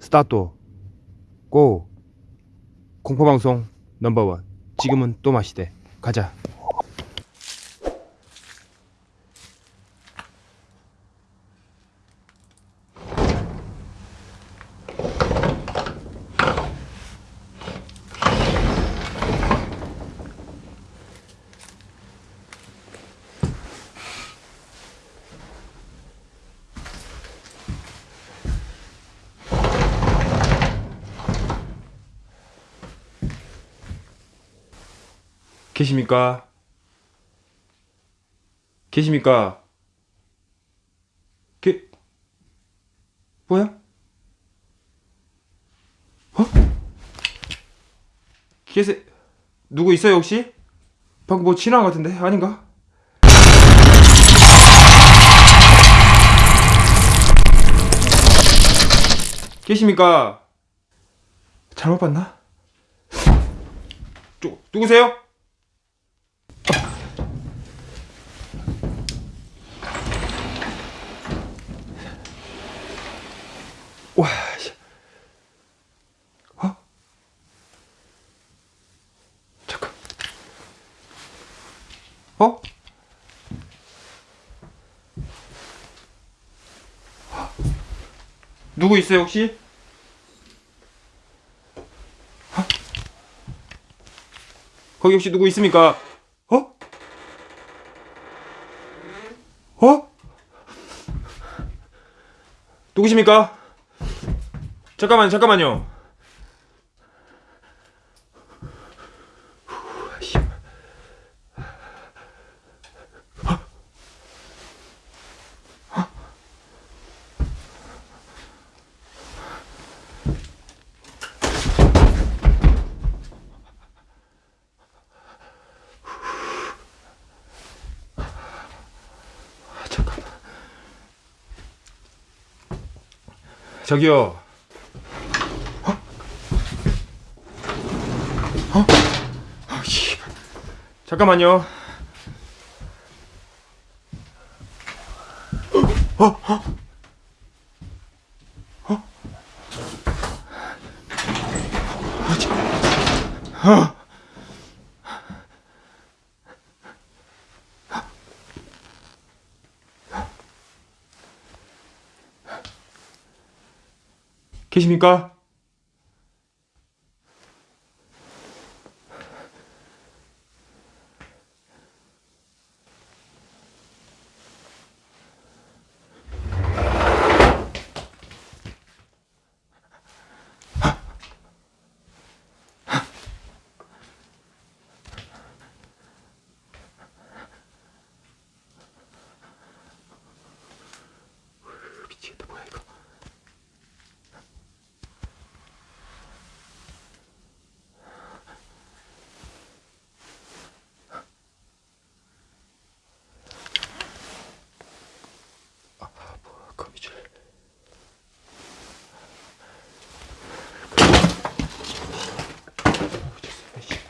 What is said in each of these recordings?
스타트 고 공포방송 넘버원. 지금은 또 마시대 가자 계십니까? 계십니까? 계 뭐야? 어? 계세 누구 있어요 혹시? 방금 뭐 지나간 것 같은데 아닌가? 계십니까? 잘못 봤나? 누, 누구세요? 와, 씨. 어? 잠깐. 어? 누구 있어요 혹시? 어? 거기 혹시 누구 있습니까? 어? 어? 누구십니까? 잠깐만요, 잠깐만요. 잠깐만. 저기요. 잠깐만요. 어? 어? 어? 아, 참. 어? 계십니까?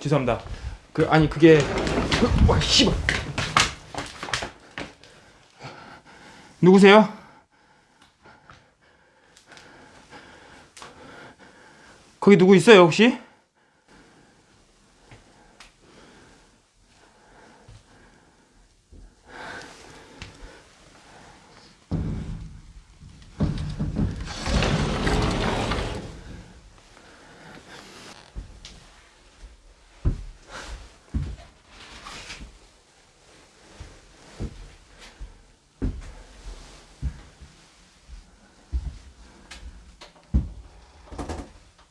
죄송합니다 그 아니 그게 그, 와 씨발 누구세요? 거기 누구 있어요 혹시?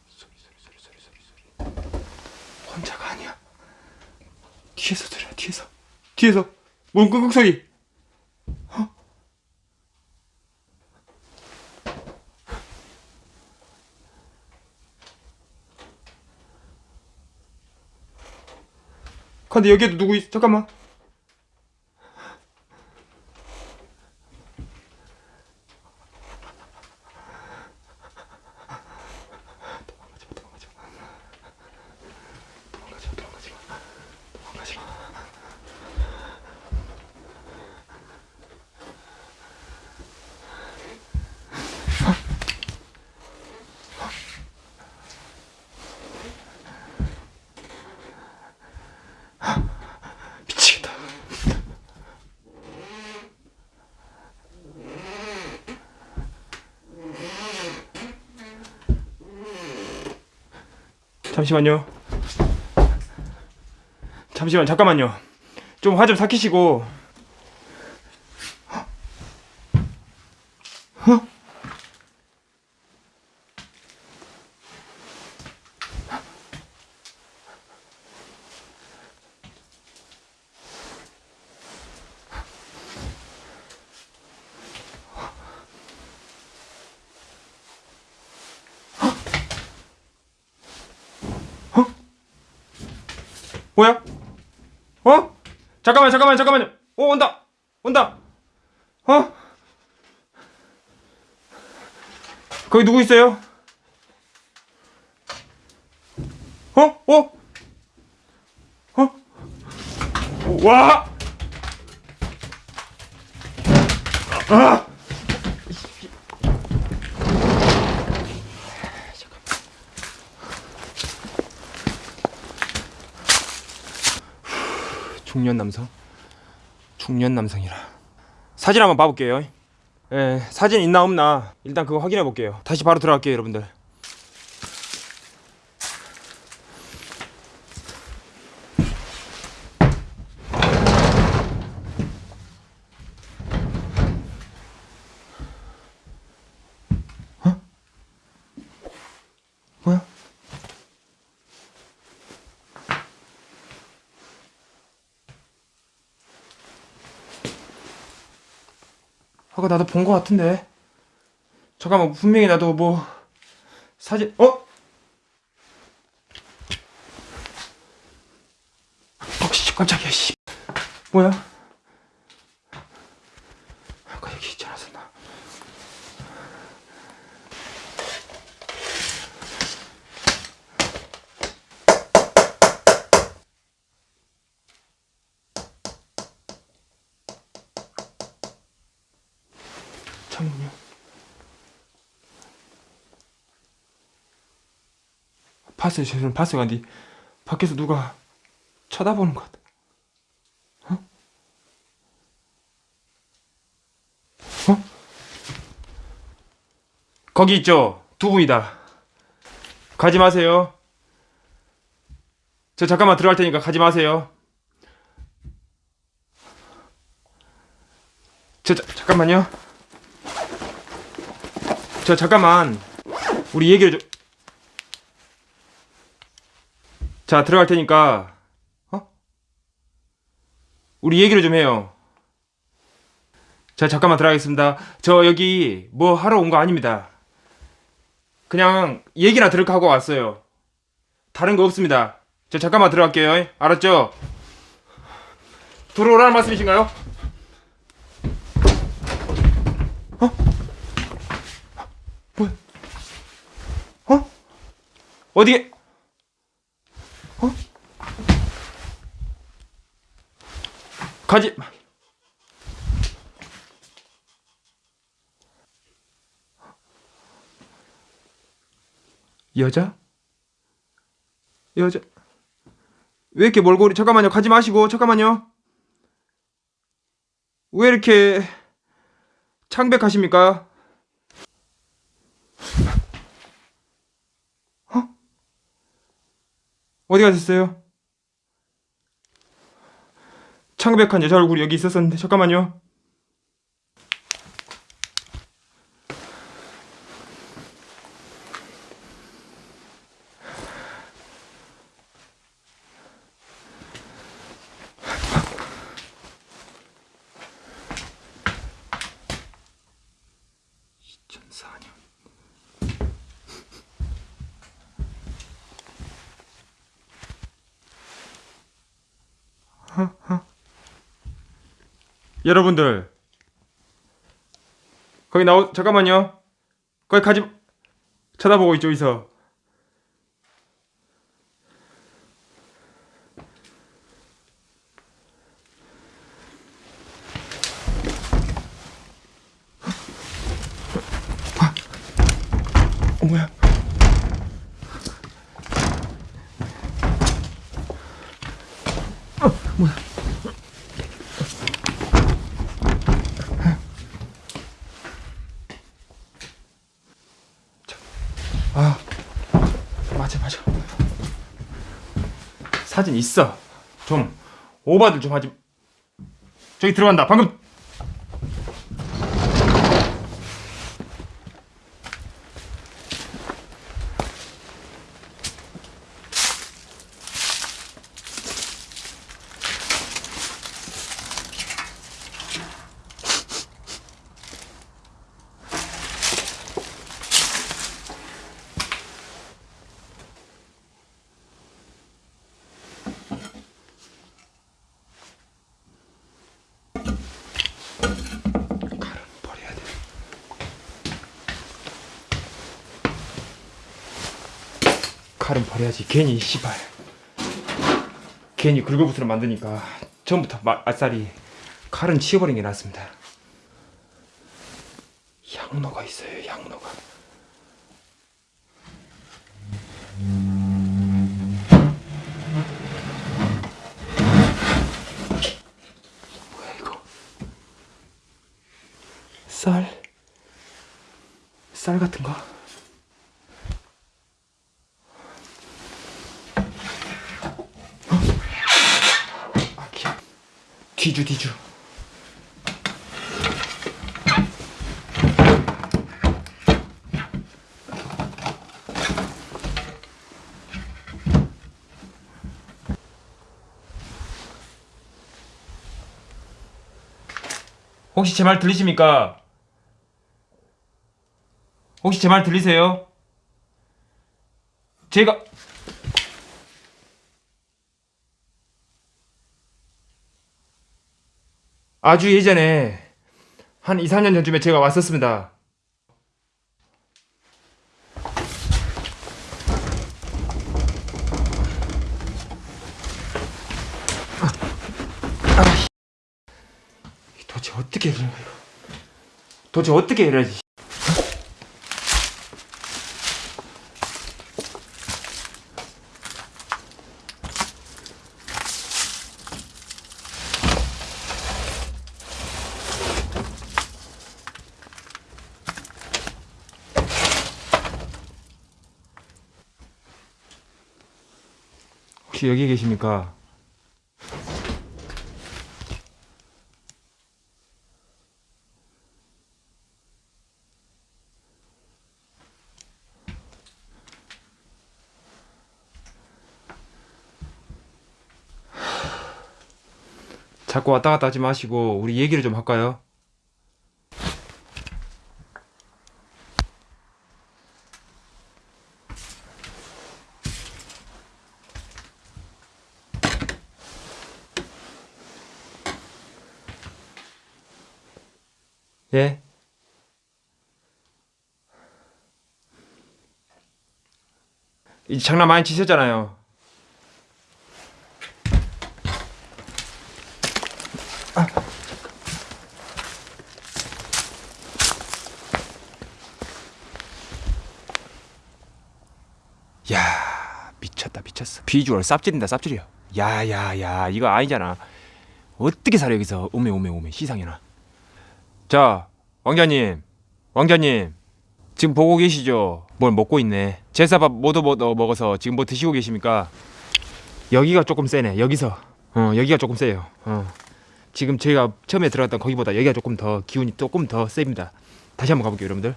소리 소리 소리 소리 소리 소리 혼자가 아니야 뒤에서 들려 뒤에서 뒤에서 뭔 끙끙 어? 근데 여기에도 누구 있 잠깐만 도망가지 마 도망가지 마 도망가지 마 도망가지 마 도망가지 마 잠시만요. 잠시만 잠깐만요. 좀 화 좀 삭히시고. 어? 뭐야? 어? 잠깐만 잠깐만 잠깐만요. 어 온다 온다. 어? 거기 누구 있어요? 어? 어? 어? 와! 아! 중년 남성? 중년 남성이라. 사진 한번 봐볼게요. 예, 사진 있나 없나. 일단 그거 확인해 볼게요. 다시 바로 들어갈게요 여러분들 아까 나도 본거 같은데. 잠깐만 분명히 나도 뭐 사진 어? 어 씨, 깜짝이야 씨. 뭐야? 아까 여기 있지 않았었나? 잠깐만요. 봤어요. 저는 봤어요. 근데 밖에서 누가 쳐다보는 것 같아. 어? 어? 거기 있죠. 두 분이다. 가지 마세요. 저 잠깐만 들어갈 테니까 가지 마세요. 저 자, 잠깐만요. 저 잠깐만 우리 얘기를 좀. 자 들어갈 테니까 어? 우리 얘기를 좀 해요. 자 잠깐만 들어가겠습니다. 저 여기 뭐 하러 온 거 아닙니다. 그냥 얘기나 들을까 하고 왔어요. 다른 거 없습니다. 저 잠깐만 들어갈게요. 알았죠? 들어오라는 말씀이신가요? 어? 뭐야? 어? 어디에? 어? 가지. 마. 여자? 여자? 왜 이렇게 몰골이? 잠깐만요. 가지 마시고 잠깐만요. 왜 이렇게 창백하십니까? 어디 가셨어요? 창백한 여자 얼굴이 여기 있었었는데 잠깐만요. 여러분들 거기 나오 잠깐만요. 거기 가지 쳐다보고 있죠, 이서. 뭐야? 아, 맞아, 맞아. 사진 있어. 좀 오바들 좀 하지. 저기 들어간다. 방금 칼은 버려야지. 괜히 씨발. 괜히 긁어부스를 만드니까 처음부터 마, 아싸리 칼은 치워버린 게 낫습니다. 향로가 있어요. 향로가. 뭐야 이거? 쌀? 쌀 같은 거? 뒤주 뒤주 혹시 제 말 들리십니까? 혹시 제 말 들리세요? 제가 아주 예전에 한 2, 3년 전쯤에 제가 왔었습니다. 아, 이 도대체 어떻게 그런 거야? 도대체 어떻게 해야지? 혹시 여기 계십니까? 자꾸 왔다 갔다 하지 마시고 우리 얘기를 좀 할까요? 예? 이 장난 많이 치셨잖아요. 야 미쳤다 미쳤어. 비주얼 쌉질인다 쌉질이야. 야야야 이거 아니잖아. 어떻게 살아 여기서 오메 오메 오메 시상해나. 자, 왕자님, 왕자님, 지금 보고 계시죠? 뭘 먹고 있네. 제사밥 모두 모 먹어서 지금 뭐 드시고 계십니까? 여기가 조금 세네. 여기서, 어, 여기가 조금 세요. 어, 지금 저희가 처음에 들어갔던 거기보다 여기가 조금 더 기운이 조금 더 셉니다. 다시 한번 가볼게요, 여러분들.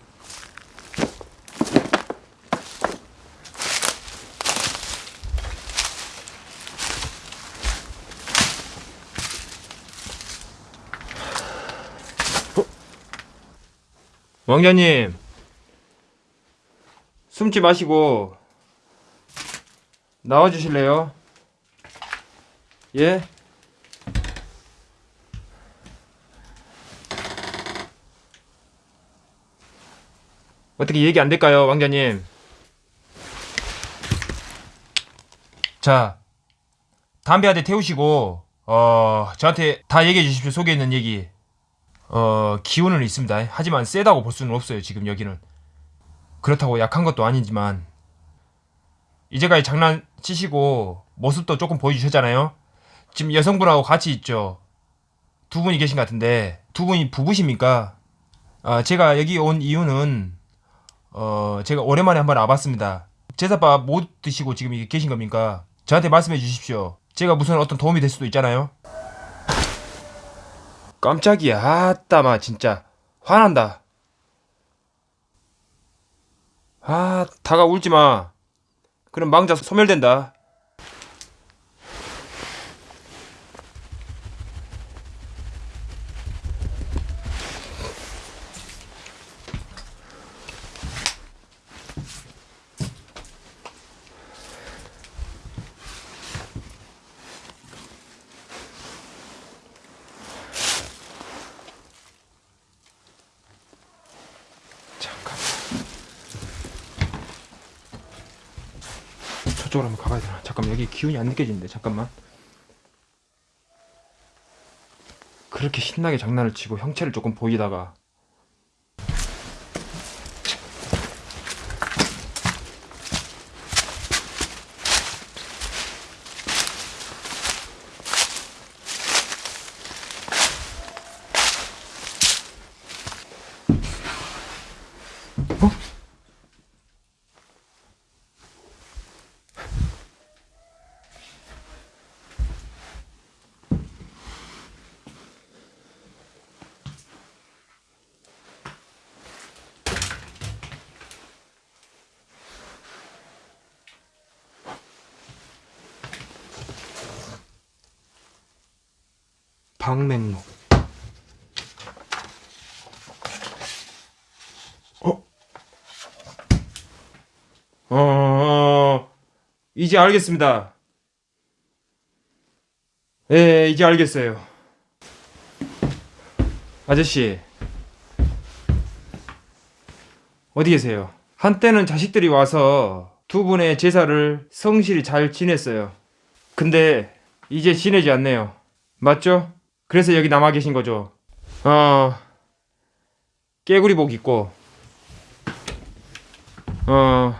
왕자님 숨지 마시고 나와 주실래요? 예? 어떻게 얘기 안 될까요, 왕자님? 자, 담배 한 대 태우시고 어 저한테 다 얘기해 주십시오. 속에 있는 얘기. 어, 기운은 있습니다. 하지만 세다고 볼 수는 없어요, 지금 여기는. 그렇다고 약한 것도 아니지만, 이제까지 장난치시고, 모습도 조금 보여주셨잖아요? 지금 여성분하고 같이 있죠? 두 분이 계신 것 같은데, 두 분이 부부십니까? 아, 제가 여기 온 이유는, 어, 제가 오랜만에 한번 와봤습니다. 제사밥 못 드시고 지금 계신 겁니까? 저한테 말씀해 주십시오. 제가 무슨 어떤 도움이 될 수도 있잖아요. 깜짝이야. 아따 마 진짜 화난다. 아, 다가 울지 마. 그럼 망자 소멸된다. 저쪽으로 한번 가봐야 되나? 잠깐만 여기 기운이 안 느껴지는데 잠깐만. 그렇게 신나게 장난을 치고 형체를 조금 보이다가 방맹록. 어? 어, 이제 알겠습니다. 예, 이제 알겠어요. 아저씨, 어디 계세요? 한때는 자식들이 와서 두 분의 제사를 성실히 잘 지냈어요. 근데 이제 지내지 않네요. 맞죠? 그래서 여기 남아 계신 거죠. 어, 깨구리복 입고, 어,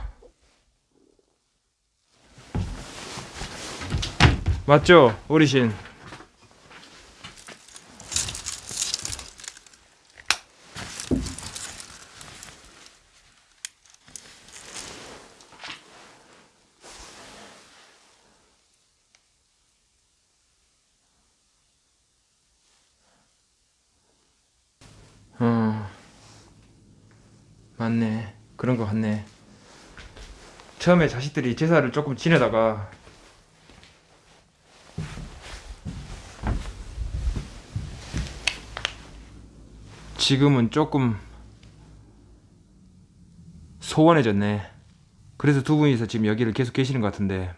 맞죠, 어르신. 어, 맞네. 그런 거 같네. 처음에 자식들이 제사를 조금 지내다가 지금은 조금 소원해졌네. 그래서 두 분이서 지금 여기를 계속 계시는 것 같은데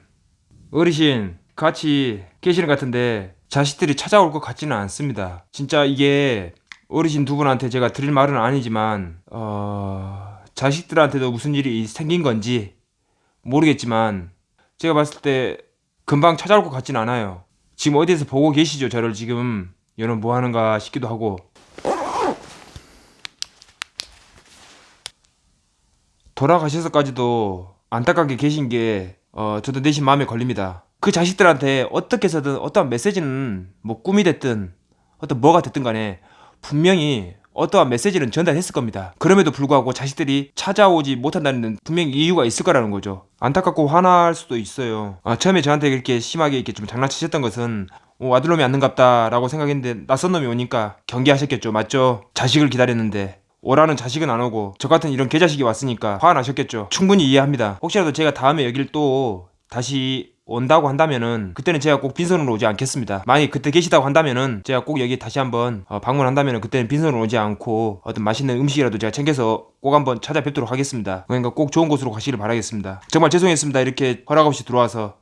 어르신 같이 계시는 것 같은데 자식들이 찾아올 것 같지는 않습니다. 진짜 이게 어르신 두 분한테 제가 드릴 말은 아니지만 어... 자식들한테도 무슨 일이 생긴 건지 모르겠지만 제가 봤을 때 금방 찾아올 것 같진 않아요. 지금 어디에서 보고 계시죠? 저를 지금 얘는 뭐 하는가 싶기도 하고 돌아가셔서까지도 안타깝게 계신 게 어, 저도 내심 마음에 걸립니다. 그 자식들한테 어떻게 해서든 어떠한 메시지는 뭐 꿈이 됐든 어떤 뭐가 됐든 간에 분명히 어떠한 메시지는 전달했을 겁니다. 그럼에도 불구하고 자식들이 찾아오지 못한다는 분명히 이유가 있을 거라는 거죠. 안타깝고 화날 수도 있어요. 아, 처음에 저한테 이렇게 심하게 이렇게 좀 장난치셨던 것은 어, 아들놈이 안는갑다라고 생각했는데 낯선 놈이 오니까 경계하셨겠죠. 맞죠? 자식을 기다렸는데 오라는 자식은 안 오고 저 같은 이런 개자식이 왔으니까 화가 나셨겠죠. 충분히 이해합니다. 혹시라도 제가 다음에 여길 또 다시 온다고 한다면은 그때는 제가 꼭 빈손으로 오지 않겠습니다. 만약 그때 계시다고 한다면은 제가 꼭 여기 다시 한번 어, 방문한다면은 그때는 빈손으로 오지 않고 어떤 맛있는 음식이라도 제가 챙겨서 꼭 한번 찾아뵙도록 하겠습니다. 그러니까 꼭 좋은 곳으로 가시길 바라겠습니다. 정말 죄송했습니다. 이렇게 허락 없이 들어와서